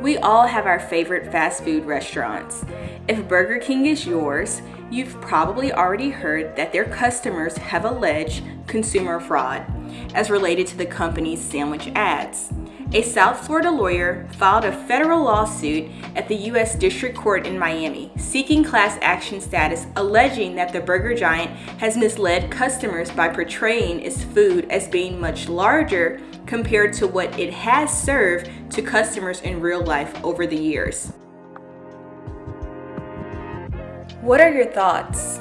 We all have our favorite fast food restaurants. If Burger King is yours, you've probably already heard that their customers have alleged consumer fraud as related to the company's sandwich ads. A South Florida lawyer filed a federal lawsuit at the U.S. District Court in Miami, seeking class action status, alleging that the burger giant has misled customers by portraying its food as being much larger compared to what it has served to customers in real life over the years. What are your thoughts?